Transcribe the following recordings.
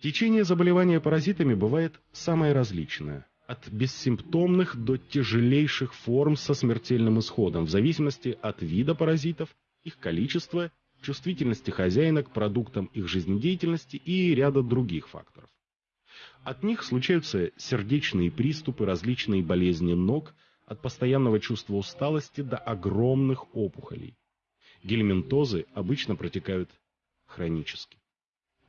Течение заболевания паразитами бывает самое различное. От бессимптомных до тяжелейших форм со смертельным исходом, в зависимости от вида паразитов, их количества, чувствительности хозяина к продуктам их жизнедеятельности и ряда других факторов. От них случаются сердечные приступы, различные болезни ног, от постоянного чувства усталости до огромных опухолей. Гельминтозы обычно протекают хронически.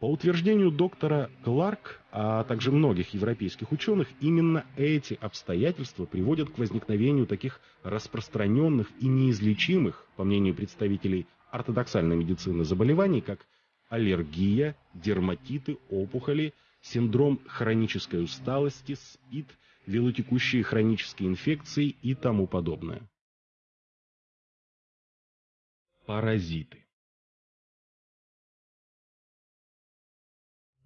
По утверждению доктора Кларк, а также многих европейских ученых, именно эти обстоятельства приводят к возникновению таких распространенных и неизлечимых, по мнению представителей ортодоксальной медицины, заболеваний, как аллергия, дерматиты, опухоли, синдром хронической усталости, СПИД, велотекущие хронические инфекции и тому подобное. Паразиты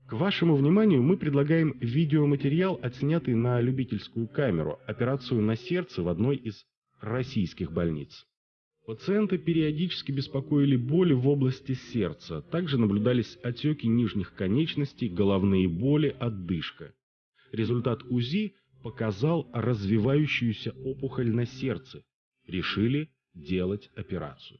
К вашему вниманию мы предлагаем видеоматериал, отснятый на любительскую камеру, операцию на сердце в одной из российских больниц. Пациента периодически беспокоили боли в области сердца, также наблюдались отеки нижних конечностей, головные боли, отдышка. Результат УЗИ показал развивающуюся опухоль на сердце. Решили делать операцию.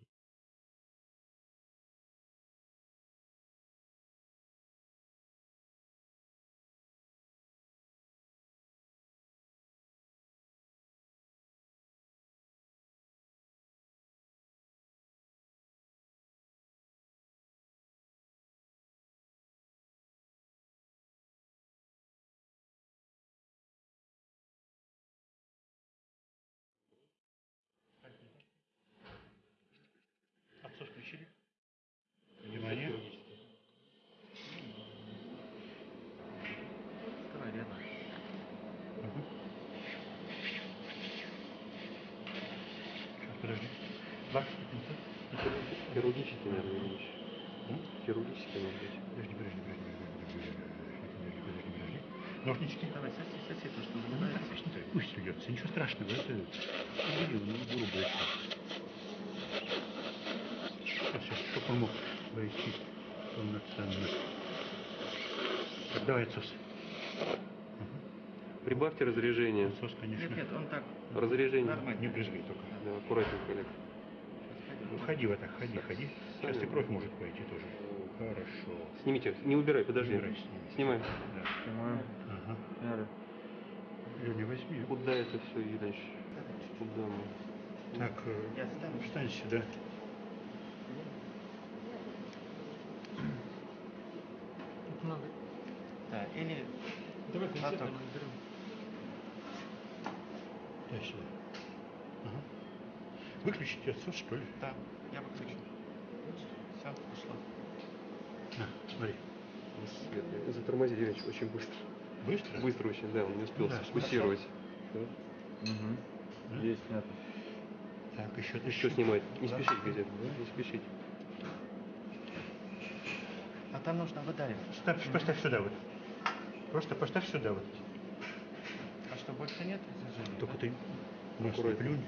Подожди. Лак, пинцет. Хирургический, наверное. М? Хирургический, может быть. Подожди, подожди, подожди, подожди, подожди, подожди, подожди. Ножнички. Давай, соси, соси, то, что Ну, так, забывается. пусть не так, пусть льется, ничего страшного, это... Убери, ну, это. Сейчас, сейчас, чтобы он мог войти полноценно. Так, давай отсос. Прибавьте разрежение. Отсос, конечно. Нет, нет, он так Разрежение. нормально. Не брызгай только. Да, аккуратненько, Олег. Ну, ходи вот так, ходи, ходи. Сейчас и кровь может пойти тоже. Хорошо. Снимите, не убирай, подожди. Убирай, сними. Снимай. Да. Снимаю. Ага. Надо. Леня, возьми. Куда это все едешь? Куда мы? Так, э, Я встану. встань сюда. Тут много. Да, или Давай платок. Дай сюда. Ага. Выключите отсос, что ли? Да, я выключу. Все, ушло. На, смотри. Затормози, Ильич, очень быстро. Быстро? Быстро очень, да, он не успел Да, сфокусировать. Угу. Да? Здесь снято. Так, еще, Еще снимать. Не Да. спешить, газет. Не спешить. А там нужно выдаривать. Ставь, поставь сюда вот. Просто поставь сюда вот. А что, больше нет? Только ты нос не Аккуратно. плюнь.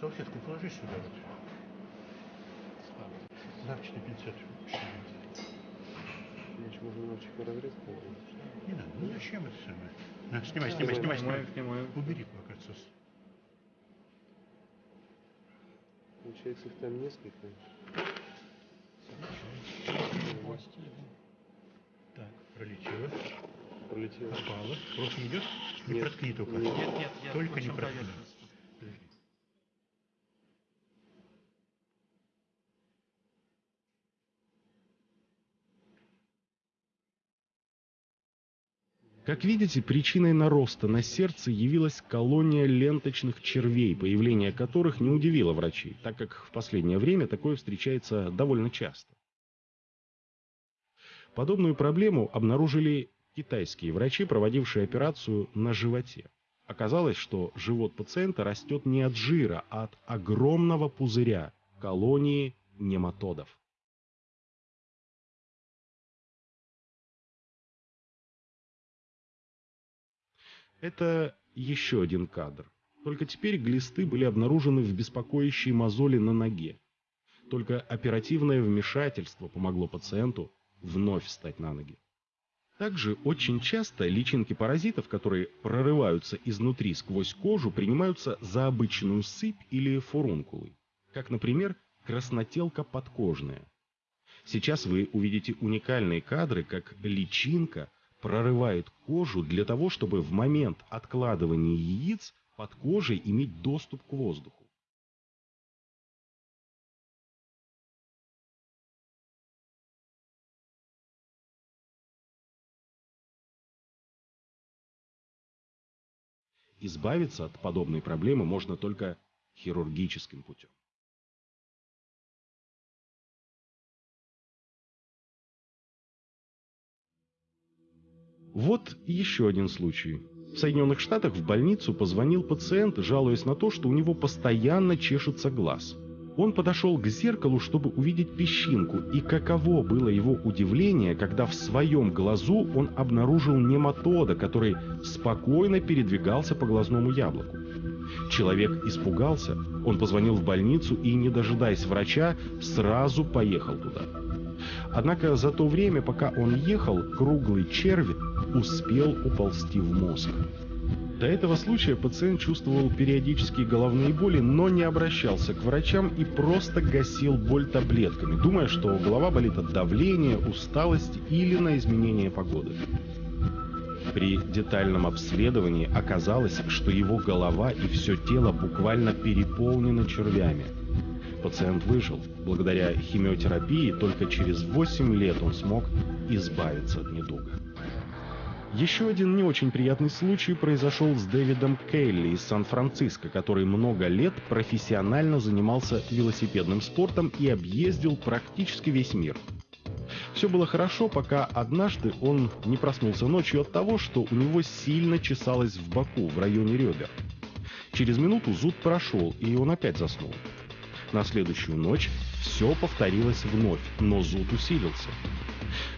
Салфетку положи сюда вот. Лавчатый пинцет. Ильич, можно немножечко разрез положить? Не надо, ну зачем это самое? На, снимай, снимай, снимай, снимай. Снимаю, снимаю. Убери пока отсос. Получается, их там несколько. Так, пролетело. Пролетело. Попало. Кровь не идет? Не Нет. проткни только. Нет. Нет, нет, Только не проткни. Как видите, причиной нароста на сердце явилась колония ленточных червей, появление которых не удивило врачей, так как в последнее время такое встречается довольно часто. Подобную проблему обнаружили китайские врачи, проводившие операцию на животе. Оказалось, что живот пациента растет не от жира, а от огромного пузыря – колонии нематодов. Это еще один кадр. Только теперь глисты были обнаружены в беспокоящей мозоли на ноге. Только оперативное вмешательство помогло пациенту вновь встать на ноги. Также очень часто личинки паразитов, которые прорываются изнутри сквозь кожу, принимаются за обычную сыпь или фурункулы, как, например, краснотелка подкожная. Сейчас вы увидите уникальные кадры, как личинка прорывает кожу для того, чтобы в момент откладывания яиц под кожей иметь доступ к воздуху. Избавиться от подобной проблемы можно только хирургическим путем. Вот еще один случай. В Соединенных Штатах в больницу позвонил пациент, жалуясь на то, что у него постоянно чешется глаз. Он подошел к зеркалу, чтобы увидеть песчинку, и каково было его удивление, когда в своем глазу он обнаружил нематода, который спокойно передвигался по глазному яблоку. Человек испугался, он позвонил в больницу и, не дожидаясь врача, сразу поехал туда. Однако за то время, пока он ехал, круглый червь успел уползти в мозг. До этого случая пациент чувствовал периодические головные боли, но не обращался к врачам и просто гасил боль таблетками, думая, что голова болит от давления, усталости или на изменение погоды. При детальном обследовании оказалось, что его голова и все тело буквально переполнены червями. Пациент выжил. Благодаря химиотерапии только через 8 лет он смог избавиться от недуга. Еще один не очень приятный случай произошел с Дэвидом Кейли из Сан-Франциско, который много лет профессионально занимался велосипедным спортом и объездил практически весь мир. Все было хорошо, пока однажды он не проснулся ночью от того, что у него сильно чесалось в боку, в районе ребер. Через минуту зуд прошел, и он опять заснул. На следующую ночь все повторилось вновь, но зуд усилился.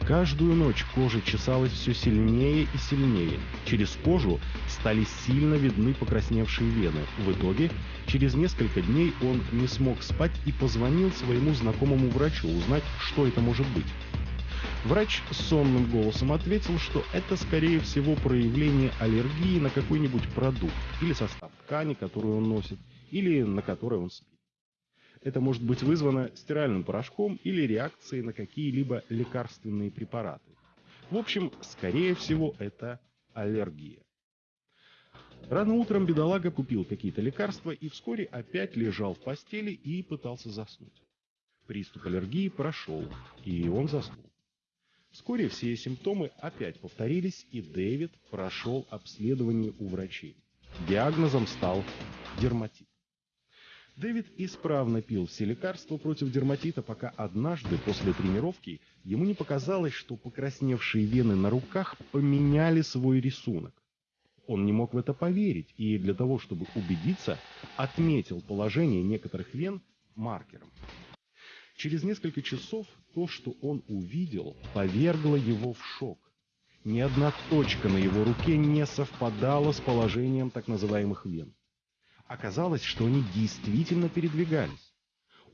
Каждую ночь кожа чесалась все сильнее и сильнее. Через кожу стали сильно видны покрасневшие вены. В итоге, через несколько дней он не смог спать и позвонил своему знакомому врачу узнать, что это может быть. Врач сонным голосом ответил, что это скорее всего проявление аллергии на какой-нибудь продукт или состав ткани, которую он носит, или на которой он спит. Это может быть вызвано стиральным порошком или реакцией на какие-либо лекарственные препараты. В общем, скорее всего, это аллергия. Рано утром бедолага купил какие-то лекарства и вскоре опять лежал в постели и пытался заснуть. Приступ аллергии прошел, и он заснул. Вскоре все симптомы опять повторились, и Дэвид прошел обследование у врачей. Диагнозом стал дерматит. Дэвид исправно пил все лекарства против дерматита, пока однажды после тренировки ему не показалось, что покрасневшие вены на руках поменяли свой рисунок. Он не мог в это поверить и для того, чтобы убедиться, отметил положение некоторых вен маркером. Через несколько часов то, что он увидел, повергло его в шок. Ни одна точка на его руке не совпадала с положением так называемых вен. Оказалось, что они действительно передвигались.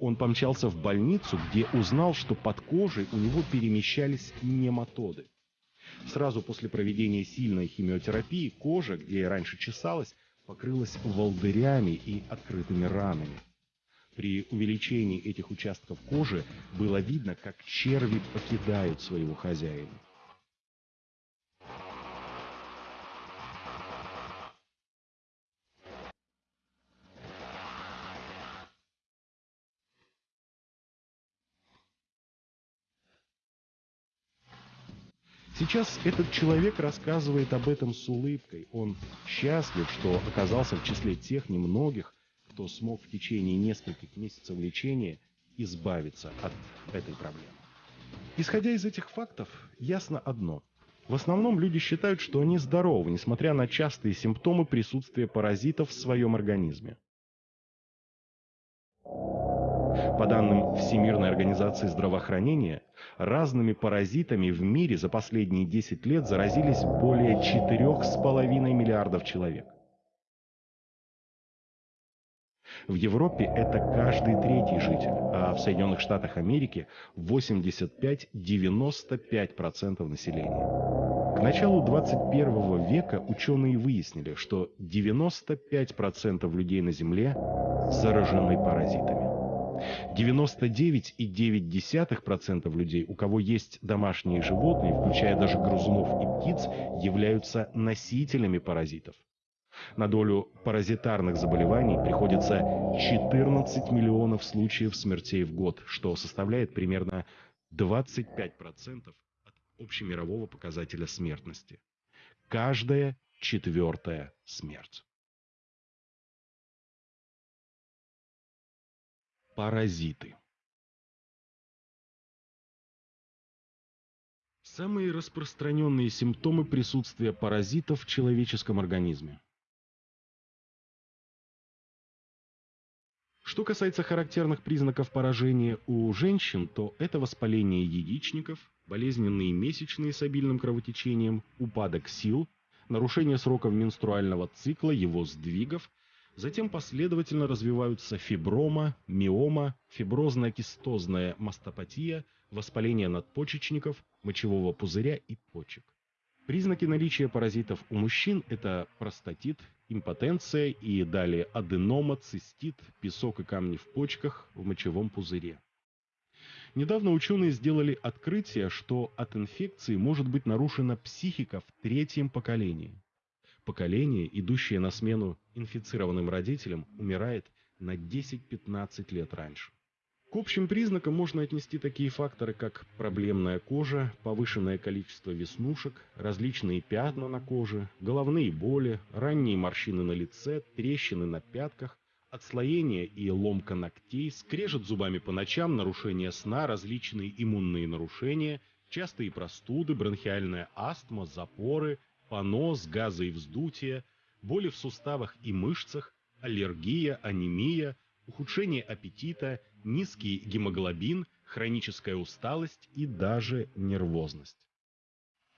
Он помчался в больницу, где узнал, что под кожей у него перемещались нематоды. Сразу после проведения сильной химиотерапии кожа, где раньше чесалась, покрылась волдырями и открытыми ранами. При увеличении этих участков кожи было видно, как черви покидают своего хозяина. Сейчас этот человек рассказывает об этом с улыбкой. Он счастлив, что оказался в числе тех немногих, кто смог в течение нескольких месяцев лечения избавиться от этой проблемы. Исходя из этих фактов, ясно одно. В основном люди считают, что они здоровы, несмотря на частые симптомы присутствия паразитов в своем организме. По данным Всемирной организации здравоохранения, разными паразитами в мире за последние 10 лет заразились более 4,5 миллиардов человек. В Европе это каждый третий житель, а в Соединенных Штатах Америки 85-95% населения. К началу 21 века ученые выяснили, что 95% людей на Земле заражены паразитами. 99,9% людей, у кого есть домашние животные, включая даже грызунов и птиц, являются носителями паразитов. На долю паразитарных заболеваний приходится 14 миллионов случаев смертей в год, что составляет примерно 25% от общемирового показателя смертности. Каждая четвертая смерть. Паразиты. Самые распространенные симптомы присутствия паразитов в человеческом организме. Что касается характерных признаков поражения у женщин, то это воспаление яичников, болезненные месячные с обильным кровотечением, упадок сил, нарушение сроков менструального цикла, его сдвигов, затем последовательно развиваются фиброма, миома, фиброзно-кистозная мастопатия, воспаление надпочечников, мочевого пузыря и почек. Признаки наличия паразитов у мужчин – это простатит, импотенция и далее аденома, цистит, песок и камни в почках, в мочевом пузыре. Недавно ученые сделали открытие, что от инфекции может быть нарушена психика в третьем поколении. Поколение, идущее на смену инфицированным родителям, умирает на 10-15 лет раньше. К общим признакам можно отнести такие факторы, как проблемная кожа, повышенное количество веснушек, различные пятна на коже, головные боли, ранние морщины на лице, трещины на пятках, отслоение и ломка ногтей, скрежет зубами по ночам, нарушение сна, различные иммунные нарушения, частые простуды, бронхиальная астма, запоры, понос, газы и вздутие, боли в суставах и мышцах, аллергия, анемия, ухудшение аппетита – низкий гемоглобин, хроническая усталость и даже нервозность.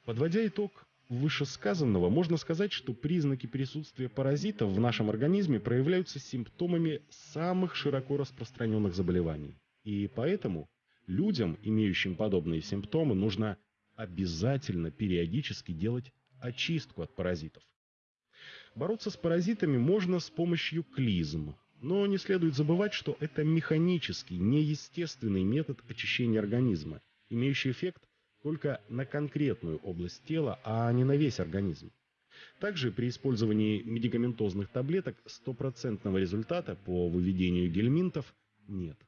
Подводя итог вышесказанного, можно сказать, что признаки присутствия паразитов в нашем организме проявляются симптомами самых широко распространенных заболеваний. И поэтому людям, имеющим подобные симптомы, нужно обязательно периодически делать очистку от паразитов. Бороться с паразитами можно с помощью клизм, но не следует забывать, что это механический, неестественный метод очищения организма, имеющий эффект только на конкретную область тела, а не на весь организм. Также при использовании медикаментозных таблеток стопроцентного результата по выведению гельминтов нет.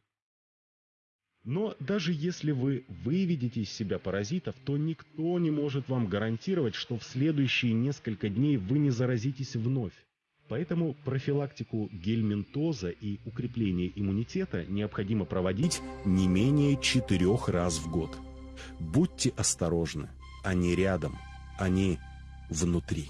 Но даже если вы выведете из себя паразитов, то никто не может вам гарантировать, что в следующие несколько дней вы не заразитесь вновь. Поэтому профилактику гельминтоза и укрепление иммунитета необходимо проводить не менее четырех раз в год. Будьте осторожны, они рядом, они внутри.